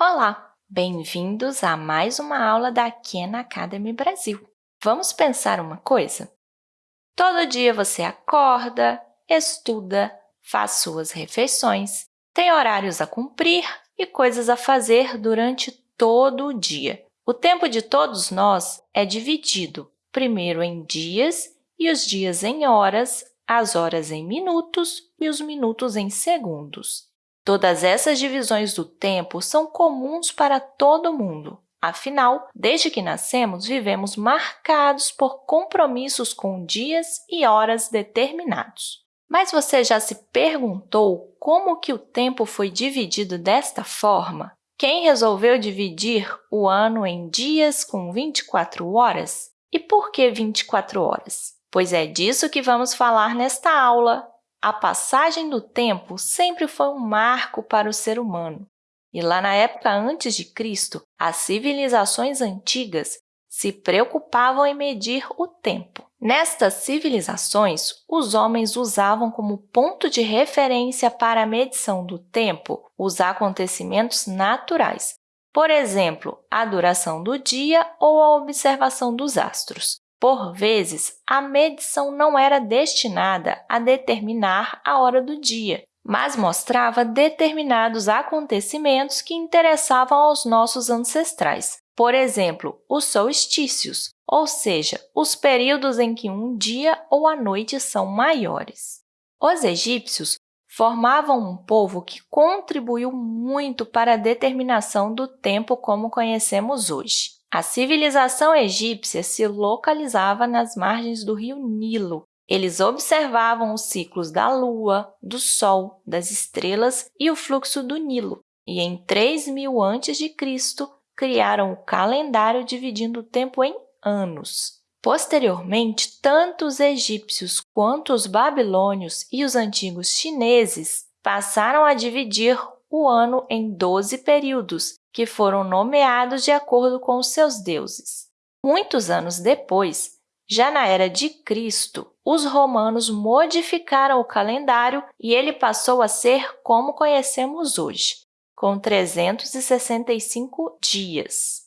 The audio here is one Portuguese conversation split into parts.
Olá! Bem-vindos a mais uma aula da Khan Academy Brasil. Vamos pensar uma coisa? Todo dia você acorda, estuda, faz suas refeições, tem horários a cumprir e coisas a fazer durante todo o dia. O tempo de todos nós é dividido, primeiro em dias e os dias em horas, as horas em minutos e os minutos em segundos. Todas essas divisões do tempo são comuns para todo mundo. Afinal, desde que nascemos, vivemos marcados por compromissos com dias e horas determinados. Mas você já se perguntou como que o tempo foi dividido desta forma? Quem resolveu dividir o ano em dias com 24 horas? E por que 24 horas? Pois é disso que vamos falar nesta aula. A passagem do tempo sempre foi um marco para o ser humano. E lá na época antes de Cristo, as civilizações antigas se preocupavam em medir o tempo. Nestas civilizações, os homens usavam como ponto de referência para a medição do tempo os acontecimentos naturais, por exemplo, a duração do dia ou a observação dos astros. Por vezes, a medição não era destinada a determinar a hora do dia, mas mostrava determinados acontecimentos que interessavam aos nossos ancestrais. Por exemplo, os solstícios, ou seja, os períodos em que um dia ou a noite são maiores. Os egípcios formavam um povo que contribuiu muito para a determinação do tempo como conhecemos hoje. A civilização egípcia se localizava nas margens do rio Nilo. Eles observavam os ciclos da lua, do sol, das estrelas e o fluxo do Nilo. E em 3000 a.C., criaram o calendário dividindo o tempo em anos. Posteriormente, tanto os egípcios quanto os babilônios e os antigos chineses passaram a dividir o ano em 12 períodos, que foram nomeados de acordo com os seus deuses. Muitos anos depois, já na era de Cristo, os romanos modificaram o calendário e ele passou a ser como conhecemos hoje, com 365 dias.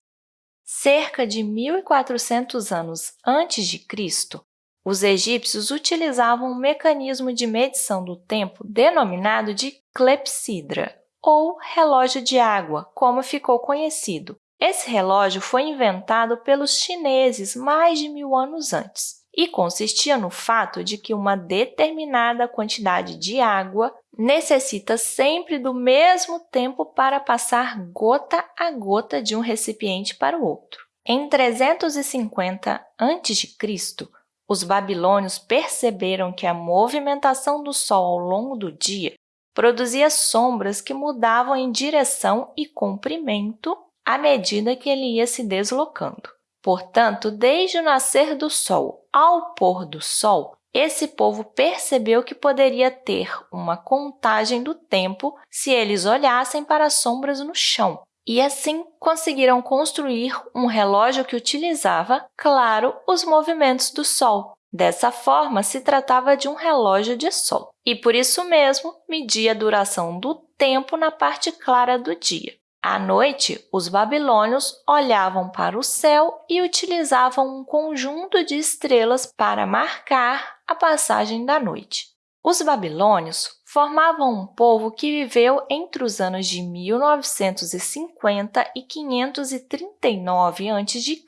Cerca de 1.400 anos antes de Cristo, os egípcios utilizavam um mecanismo de medição do tempo denominado de clepsidra, ou relógio de água, como ficou conhecido. Esse relógio foi inventado pelos chineses mais de mil anos antes e consistia no fato de que uma determinada quantidade de água necessita sempre do mesmo tempo para passar gota a gota de um recipiente para o outro. Em 350 a.C., os babilônios perceberam que a movimentação do Sol ao longo do dia produzia sombras que mudavam em direção e comprimento à medida que ele ia se deslocando. Portanto, desde o nascer do Sol ao pôr do Sol, esse povo percebeu que poderia ter uma contagem do tempo se eles olhassem para as sombras no chão, e assim conseguiram construir um relógio que utilizava, claro, os movimentos do Sol, Dessa forma, se tratava de um relógio de sol e, por isso mesmo, media a duração do tempo na parte clara do dia. À noite, os babilônios olhavam para o céu e utilizavam um conjunto de estrelas para marcar a passagem da noite. Os babilônios formavam um povo que viveu entre os anos de 1950 e 539 a.C.,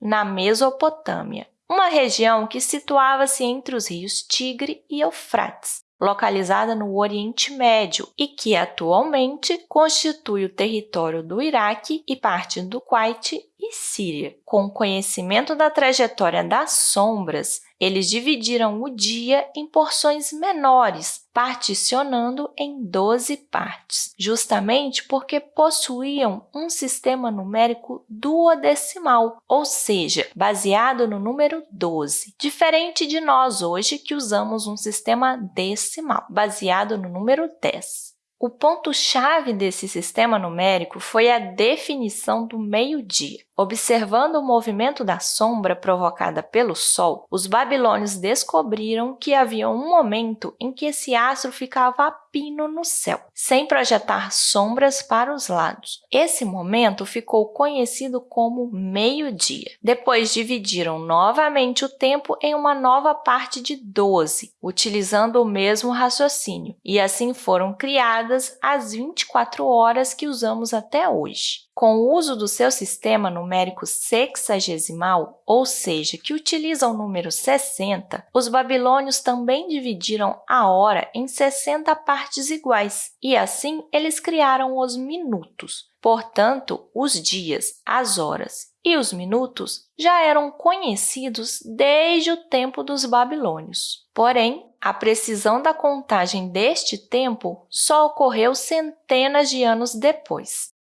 na Mesopotâmia, uma região que situava-se entre os rios Tigre e Eufrates, localizada no Oriente Médio e que atualmente constitui o território do Iraque e parte do Kuwait e Síria. Com o conhecimento da trajetória das sombras, eles dividiram o dia em porções menores, particionando em 12 partes, justamente porque possuíam um sistema numérico duodecimal, ou seja, baseado no número 12, diferente de nós hoje que usamos um sistema decimal, baseado no número 10. O ponto-chave desse sistema numérico foi a definição do meio-dia, Observando o movimento da sombra provocada pelo Sol, os babilônios descobriram que havia um momento em que esse astro ficava a pino no céu, sem projetar sombras para os lados. Esse momento ficou conhecido como meio-dia. Depois dividiram novamente o tempo em uma nova parte de 12, utilizando o mesmo raciocínio, e assim foram criadas as 24 horas que usamos até hoje. Com o uso do seu sistema numérico sexagesimal, ou seja, que utiliza o número 60, os babilônios também dividiram a hora em 60 partes iguais, e assim eles criaram os minutos. Portanto, os dias, as horas e os minutos já eram conhecidos desde o tempo dos babilônios. Porém, a precisão da contagem deste tempo só ocorreu centenas de anos depois.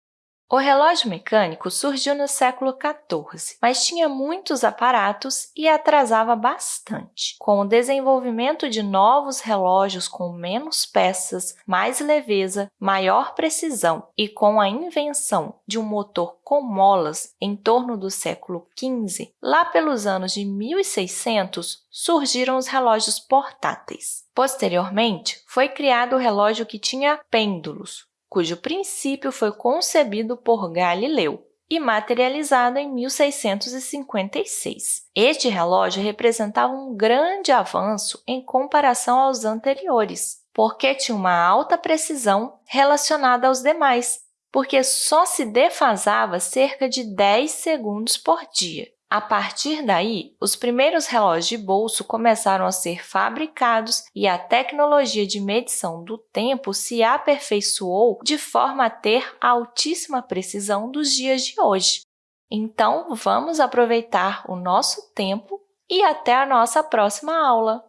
O relógio mecânico surgiu no século XIV, mas tinha muitos aparatos e atrasava bastante. Com o desenvolvimento de novos relógios com menos peças, mais leveza, maior precisão e com a invenção de um motor com molas em torno do século XV, lá pelos anos de 1600, surgiram os relógios portáteis. Posteriormente, foi criado o relógio que tinha pêndulos, cujo princípio foi concebido por Galileu e materializado em 1656. Este relógio representava um grande avanço em comparação aos anteriores, porque tinha uma alta precisão relacionada aos demais, porque só se defasava cerca de 10 segundos por dia. A partir daí, os primeiros relógios de bolso começaram a ser fabricados e a tecnologia de medição do tempo se aperfeiçoou de forma a ter a altíssima precisão dos dias de hoje. Então, vamos aproveitar o nosso tempo e até a nossa próxima aula!